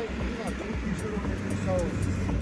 Hayır, you var. so.